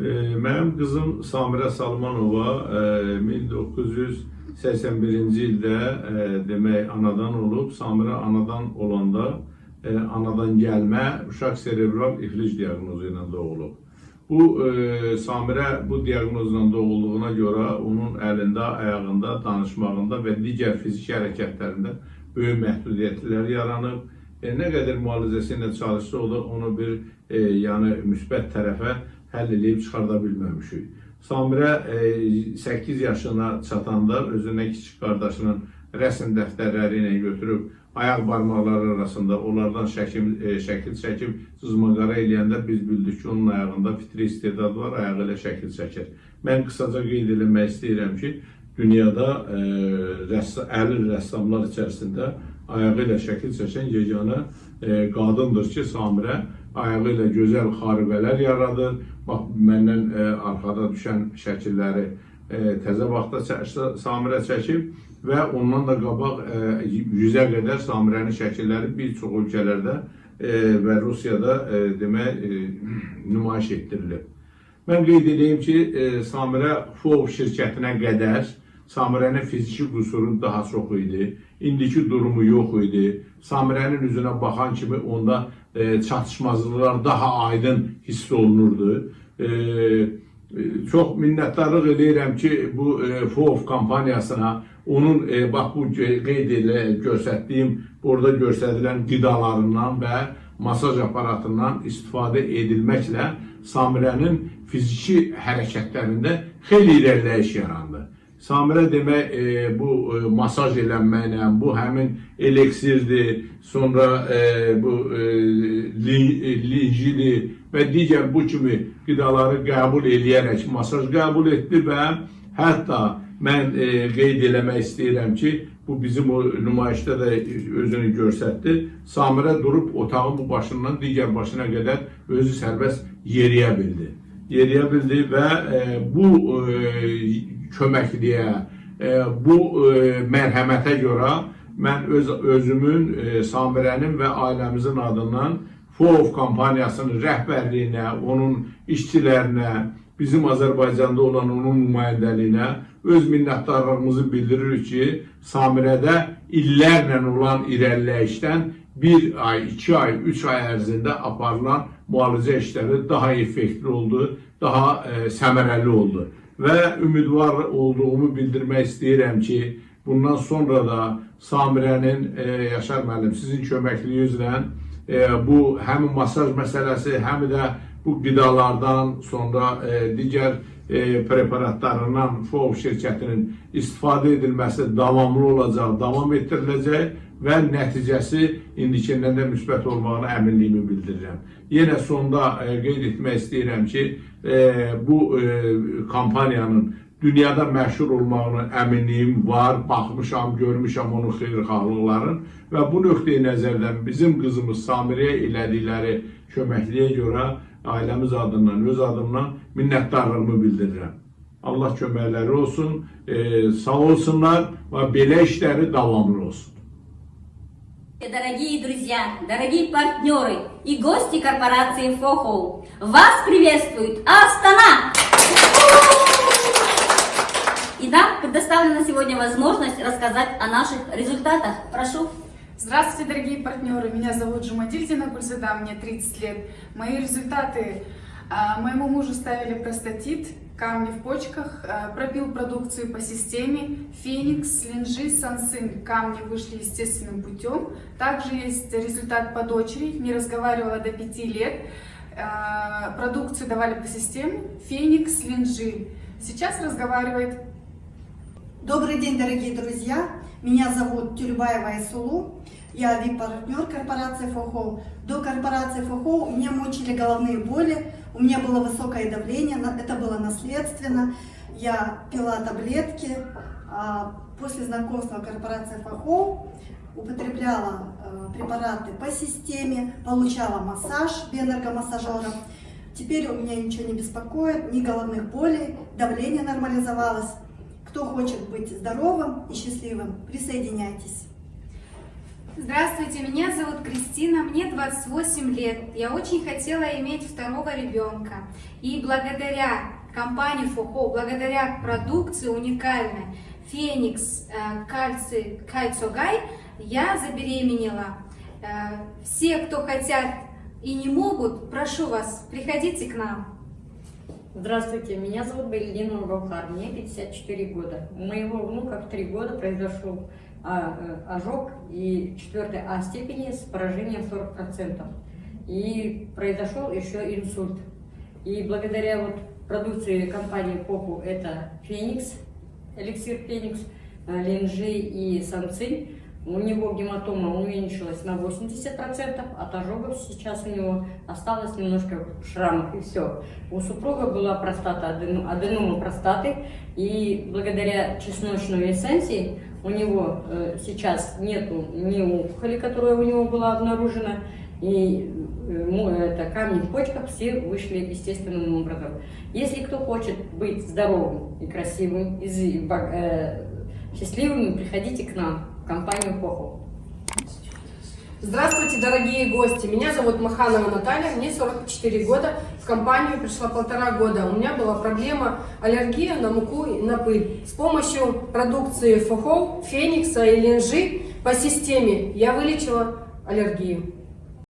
E, Mənim qızım Samirə Salmanova e, 1981-ci ildə e, demək anadan olub. Samirə anadan olanda e, anadan gəlmə uşaq serebral iflic diaqnozu ilə doğulub. Bu e, Samirə bu diaqnozla doğulduğuna görə onun əlində, ayağında, danışmağında və digər fiziki hərəkətlərində böyük məhdudiyyətlər yaranıb. E, nə qədər müalicəsi ilə çalışsa o da onu bir e, yəni müsbət tərəfə həll edib çıxarda bilməmişik. Samirə e, 8 yaşına çatanda özünə kiçik qardaşının rəsm dəftərləri ilə götürüb ayaq barmaqları arasında onlardan şəkil, e, şəkil çəkib cızmaqara eləyəndə biz bildik ki, onun ayağında fitri istedad var, ayağı ilə şəkil çəkir. Mən qısaca qeyd eləmək istəyirəm ki, dünyada e, rəss əli rəssamlar içərisində ayağı ilə şəkil çəkən yeganə qadındır ki, Samirə ayağı ilə gözəl xaribələr yaradır. Bax, məndən e, arxada düşən şəkilləri e, təzə vaxtda çə Samirə çəkib və ondan da qabaq e, 100-ə qədər Samirənin şəkilləri bir çox ölkələrdə e, və Rusiyada e, demək e, nümayiş etdirilib. Mən qeyd edeyim ki, e, Samirə FOV şirkətinə qədər Samirənin fiziki qüsuru daha çox idi. İndiki durumu yox idi. Samirənin üzünə baxan kimi onda e, çatışmazlıqlar daha aydın hiss olunurdu. E, çox minnətdarlıq edirəm ki, bu e, FOV kampaniyasına onun e, bax bu qeyd elə göstərdiyim burada göstərilən qidalarından və masaj aparatından istifadə edilməklə Samirənin fiziki hərəkətlərində xeyli irəliləyiş yarandı. Samirə demək e, bu e, masaj eləməklə, bu həmin eliksirdir, sonra e, bu e, linjili və digər bu kimi qidaları qəbul eləyərək masaj qəbul etdi və hətta mən e, qeyd eləmək istəyirəm ki, bu bizim o nümayişdə də özünü göstərdi. Samirə durub otağın bu başından digər başına qədər özü sərbəst yeriyə bildi. Yeriyə bildi və e, bu e, köməkliyə, e, bu e, mərhəmətə görə mən öz özümün, e, Samirənin və ailəmizin adından FOV kampaniyasının rəhbərliyinə, onun işçilərinə, bizim Azərbaycanda olan onun nümayəndəliyinə öz minnətdarlığımızı bildiririk ki, Samirədə illərlə olan irəliləyişdən bir ay, iki ay, üç ay ərzində aparılan müalicə işləri daha effektli oldu, daha e, səmərəli oldu. Və ümidvar olduğumu bildirmək istəyirəm ki, bundan sonra da Samirənin, e, Yaşar müəllim, sizin köməkliyinizlə e, bu həm masaj məsələsi, həm də bu qidalardan sonra e, digər e, preparatlarından FOV şirkətinin istifadə edilməsi davamlı olacaq, davam etdiriləcək və nəticəsi indikindən də müsbət olmağına əminliyimi bildirirəm. Yenə sonda e, qeyd etmək istəyirəm ki, e, bu e, kampaniyanın dünyada məşhur olmağına əminliyim var, baxmışam, görmüşəm onun xeyirxahlıqların və bu nöqteyi nəzərdən bizim qızımız Samirəyə elədikləri köməkliyə görə ailəmiz adından, öz adımdan minnətdarlığımı bildirirəm. Allah köməkləri olsun, e, sağ olsunlar və belə işləri davamlı olsun. Дорогие друзья, дорогие партнеры и гости корпорации FOHO, вас приветствует Астана! И нам предоставлена сегодня возможность рассказать о наших результатах. Прошу. Здравствуйте, дорогие партнеры! Меня зовут Жумадильдина Гульзада, мне 30 лет. Мои результаты. а, Моему мужу ставили простатит, камни в почках, а, пробил продукцию по системе, феникс, линжи, сансин. Камни вышли естественным путем. Также есть результат по дочери, не разговаривала до 5 лет. А, Продукцию давали по системе, феникс, линжи. Сейчас разговаривает Добрый день, дорогие друзья! Меня зовут Тюльбаева Айсулу. Я VIP-партнер корпорации ФОХО. До корпорации ФОХО у меня мучили головные боли, у меня было высокое давление, это было наследственно. Я пила таблетки. а После знакомства корпорации ФОХО употребляла э, препараты по системе, получала массаж биоэнергомассажером. Теперь у меня ничего не беспокоит, ни головных болей, давление нормализовалось. Кто хочет быть здоровым и счастливым, присоединяйтесь. Здравствуйте, меня зовут Кристина, мне 28 лет. Я очень хотела иметь второго ребенка. И благодаря компании ФОХО, благодаря продукции уникальной Феникс э, Кальций Кальцогай, я забеременела. Э, Все, кто хотят и не могут, прошу вас, приходите к нам. Здравствуйте, меня зовут Беллина Уралхар, мне 54 года. У моего внука в 3 года произошел ожог и 4 А степени с поражением 40%. И произошел еще инсульт. И благодаря вот продукции компании Попу, это Феникс, эликсир Феникс, э, Ленжи и Санцинь, у него гематома уменьшилась на 80%, от ожогов сейчас у него осталось немножко шрамов и все. У супруга была простата, аденома простаты, и благодаря чесночной эссенции у него э, сейчас нету ни опухоли, которая у него была обнаружена, и э, это, камни в почках все вышли естественным образом. Если кто хочет быть здоровым и красивым, и э, счастливыми, приходите к нам, компанию Поху. Здравствуйте, дорогие гости! Меня зовут Маханова Наталья, мне 44 года. В компанию пришла полтора года. У меня была проблема аллергия на муку и на пыль. С помощью продукции Фохол, Феникса и Ленжи по системе я вылечила аллергию.